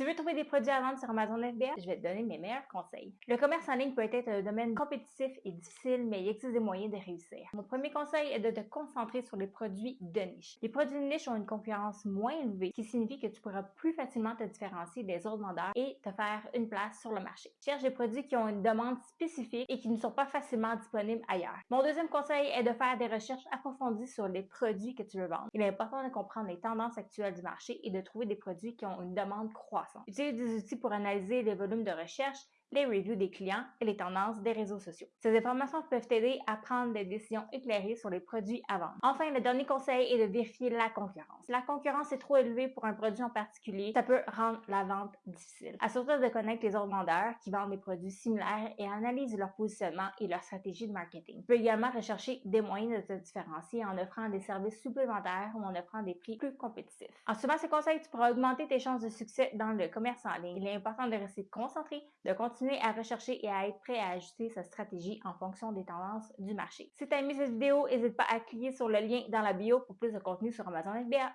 Tu veux trouver des produits à vendre sur Amazon FBA? Je vais te donner mes meilleurs conseils. Le commerce en ligne peut être un domaine compétitif et difficile, mais il existe des moyens de réussir. Mon premier conseil est de te concentrer sur les produits de niche. Les produits de niche ont une concurrence moins élevée, ce qui signifie que tu pourras plus facilement te différencier des autres vendeurs et te faire une place sur le marché. Cherche des produits qui ont une demande spécifique et qui ne sont pas facilement disponibles ailleurs. Mon deuxième conseil est de faire des recherches approfondies sur les produits que tu veux vendre. Il est important de comprendre les tendances actuelles du marché et de trouver des produits qui ont une demande croissante. Utilise des outils pour analyser les volumes de recherche les reviews des clients et les tendances des réseaux sociaux. Ces informations peuvent t'aider à prendre des décisions éclairées sur les produits à vendre. Enfin, le dernier conseil est de vérifier la concurrence. La concurrence est trop élevée pour un produit en particulier, ça peut rendre la vente difficile. Assure-toi de connaître les autres vendeurs qui vendent des produits similaires et analyse leur positionnement et leur stratégie de marketing. Tu peux également rechercher des moyens de te différencier en offrant des services supplémentaires ou en offrant des prix plus compétitifs. En suivant ces conseils, tu pourras augmenter tes chances de succès dans le commerce en ligne. Il est important de rester concentré, de à rechercher et à être prêt à ajuster sa stratégie en fonction des tendances du marché. Si tu as aimé cette vidéo, n'hésite pas à cliquer sur le lien dans la bio pour plus de contenu sur Amazon FBA.